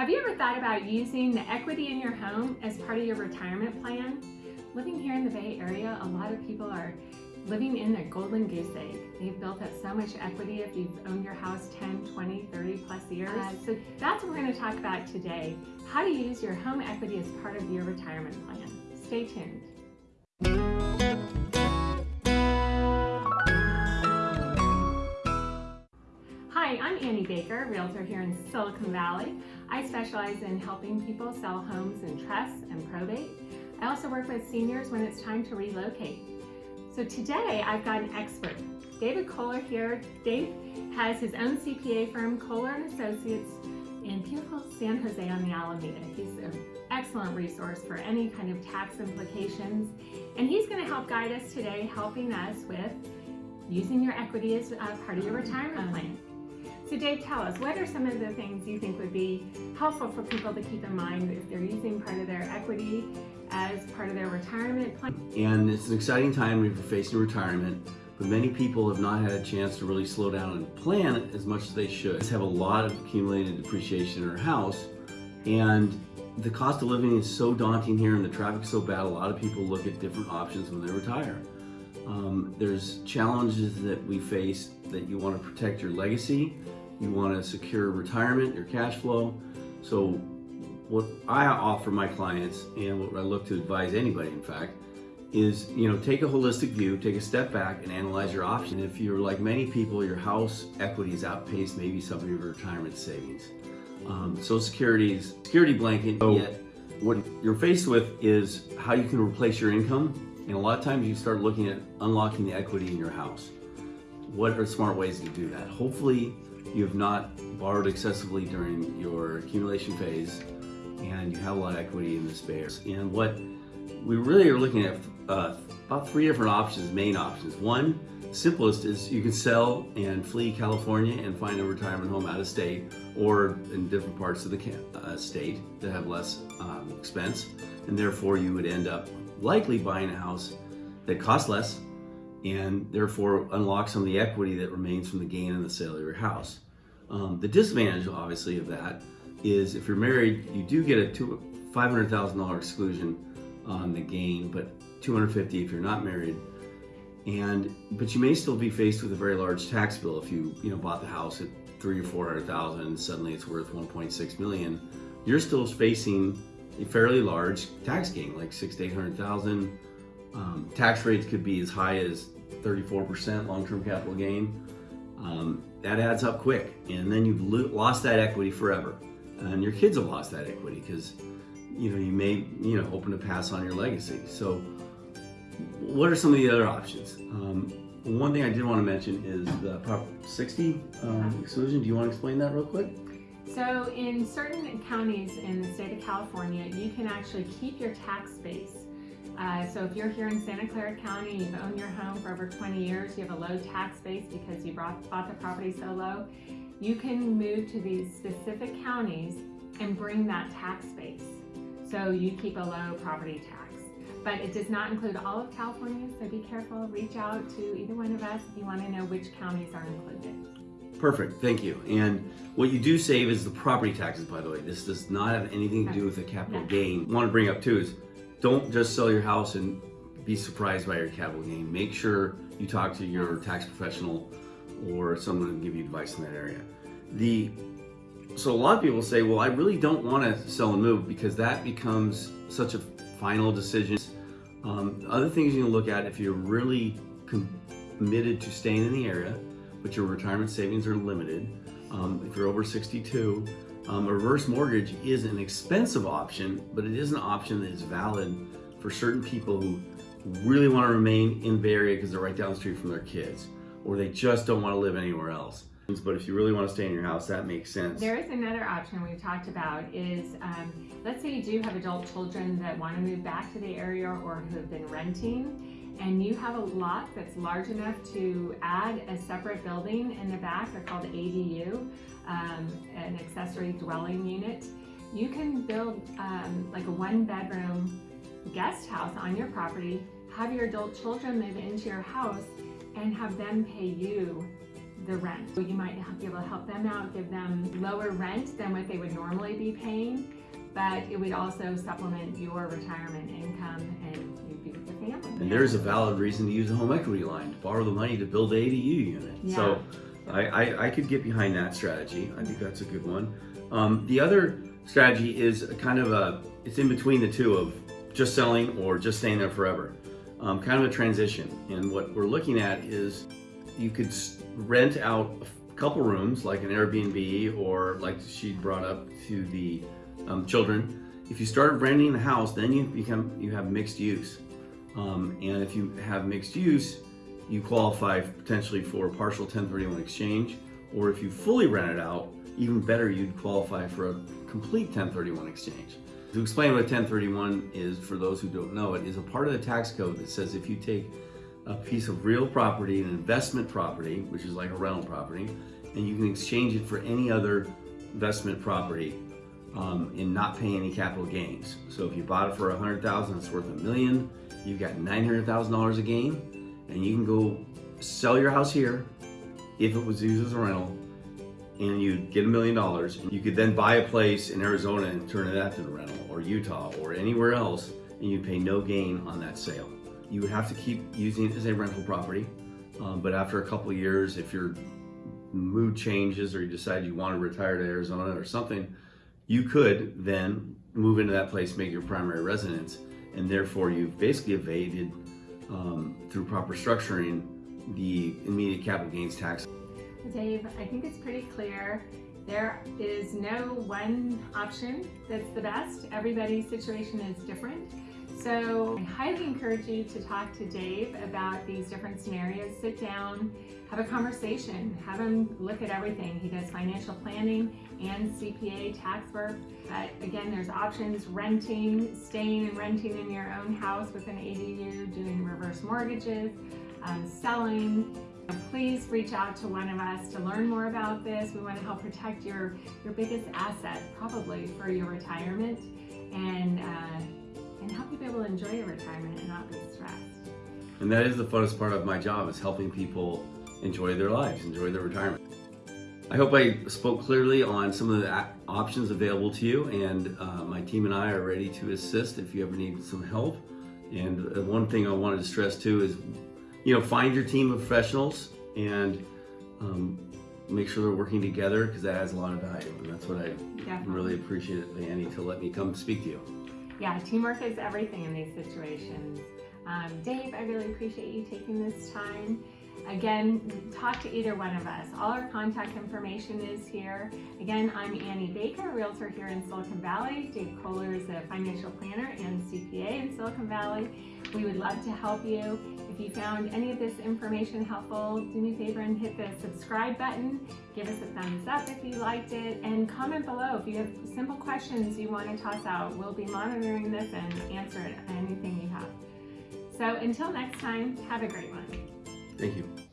Have you ever thought about using the equity in your home as part of your retirement plan? Living here in the Bay Area, a lot of people are living in their golden goose egg. They've built up so much equity if you've owned your house 10, 20, 30 plus years. Uh, so that's what we're gonna talk about today, how to use your home equity as part of your retirement plan. Stay tuned. I'm Annie Baker, Realtor here in Silicon Valley. I specialize in helping people sell homes in trusts and probate. I also work with seniors when it's time to relocate. So today I've got an expert, David Kohler here. Dave has his own CPA firm, Kohler & Associates, in beautiful San Jose on the Alameda. He's an excellent resource for any kind of tax implications. And he's gonna help guide us today, helping us with using your equity as part of your retirement plan. So Dave, tell us, what are some of the things you think would be helpful for people to keep in mind if they're using part of their equity as part of their retirement plan? And it's an exciting time you're facing retirement, but many people have not had a chance to really slow down and plan as much as they should. They have a lot of accumulated depreciation in their house, and the cost of living is so daunting here and the traffic's so bad, a lot of people look at different options when they retire. Um, there's challenges that we face that you want to protect your legacy, you want to secure retirement, your cash flow. So what I offer my clients and what I look to advise anybody in fact is you know take a holistic view take a step back and analyze your options. If you're like many people your house equity is outpaced maybe some of your retirement savings. Um, social security's security blanket so yet what you're faced with is how you can replace your income and a lot of times you start looking at unlocking the equity in your house what are smart ways to do that hopefully you have not borrowed excessively during your accumulation phase and you have a lot of equity in the space. And what we really are looking at uh, about three different options, main options. One, simplest is you can sell and flee California and find a retirement home out of state or in different parts of the uh, state that have less um, expense. And therefore you would end up likely buying a house that costs less and therefore unlock some of the equity that remains from the gain in the sale of your house. Um, the disadvantage, obviously, of that is if you're married, you do get a $500,000 exclusion on the gain, but 250 if you're not married. And but you may still be faced with a very large tax bill if you you know bought the house at three or four hundred thousand and suddenly it's worth 1.6 million. You're still facing a fairly large tax gain, like six to eight hundred thousand. Um, tax rates could be as high as 34% long-term capital gain. Um, that adds up quick, and then you've lost that equity forever and your kids have lost that equity because you know you may you know open to pass on your legacy so what are some of the other options um, one thing I did want to mention is the Prop 60 um, exclusion. Do you want to explain that real quick? So in certain counties in the state of California, you can actually keep your tax base. Uh, so if you're here in Santa Clara County, you've owned your home for over 20 years, you have a low tax base because you bought, bought the property so low, you can move to these specific counties and bring that tax base. So you keep a low property tax. But it does not include all of California, so be careful. Reach out to either one of us if you want to know which counties are included. Perfect, thank you. And what you do save is the property taxes, by the way. This does not have anything to do with the capital no. gain. I want to bring up too is don't just sell your house and be surprised by your capital gain. Make sure you talk to your tax professional or someone to give you advice in that area. The so a lot of people say, well, I really don't want to sell and move because that becomes such a final decision. Um, other things you can look at if you're really committed to staying in the area, but your retirement savings are limited. Um, if you're over 62, um, a reverse mortgage is an expensive option, but it is an option that is valid for certain people who really want to remain in the Bay Area because they're right down the street from their kids, or they just don't want to live anywhere else. But if you really want to stay in your house, that makes sense. There is another option we've talked about is, um, let's say you do have adult children that want to move back to the area or who have been renting and you have a lot that's large enough to add a separate building in the back, they're called ADU, um, an accessory dwelling unit. You can build um, like a one bedroom guest house on your property, have your adult children move into your house and have them pay you the rent. So you might be able to help them out, give them lower rent than what they would normally be paying, but it would also supplement your retirement income and And there's a valid reason to use a home equity line to borrow the money to build the ADU unit. So I, I, I could get behind that strategy. I think that's a good one. Um, the other strategy is kind of a, it's in between the two of just selling or just staying there forever. Um, kind of a transition. And what we're looking at is you could rent out a couple rooms like an Airbnb or like she brought up to the um, children. If you start renting the house, then you become, you have mixed use. Um, and if you have mixed use, you qualify potentially for a partial 1031 exchange, or if you fully rent it out, even better, you'd qualify for a complete 1031 exchange. To explain what 1031 is, for those who don't know, it is a part of the tax code that says if you take a piece of real property, an investment property, which is like a rental property, and you can exchange it for any other investment property um, and not pay any capital gains. So if you bought it for a hundred thousand, it's worth a million. You've got nine hundred thousand dollars a gain, and you can go sell your house here if it was used as a rental, and you'd get a million dollars. You could then buy a place in Arizona and turn it that to the rental, or Utah, or anywhere else, and you'd pay no gain on that sale. You would have to keep using it as a rental property, um, but after a couple years, if your mood changes or you decide you want to retire to Arizona or something, you could then move into that place, make your primary residence, and therefore you've basically evaded um, through proper structuring the immediate capital gains tax. Dave, I think it's pretty clear. There is no one option that's the best. Everybody's situation is different. So I highly encourage you to talk to Dave about these different scenarios. Sit down, have a conversation, have him look at everything. He does financial planning and CPA tax work. But again, there's options, renting, staying and renting in your own house with an ADU, doing reverse mortgages, um, selling, please reach out to one of us to learn more about this. We want to help protect your, your biggest asset, probably for your retirement, and, uh, and help you be able to enjoy your retirement and not be stressed. And that is the funnest part of my job is helping people enjoy their lives, enjoy their retirement. I hope I spoke clearly on some of the options available to you and uh, my team and I are ready to assist if you ever need some help. And uh, one thing I wanted to stress too is, you know, find your team of professionals and um, make sure they're working together because that adds a lot of value. And that's what I Definitely. really appreciate, Annie, to let me come speak to you. Yeah, teamwork is everything in these situations. Um, Dave, I really appreciate you taking this time. Again, talk to either one of us. All our contact information is here. Again, I'm Annie Baker, Realtor here in Silicon Valley. Dave Kohler is a financial planner and CPA in Silicon Valley. We would love to help you. If you found any of this information helpful, do me a favor and hit the subscribe button. Give us a thumbs up if you liked it and comment below if you have simple questions you want to toss out. We'll be monitoring this and answer anything you have. So until next time, have a great one. Thank you.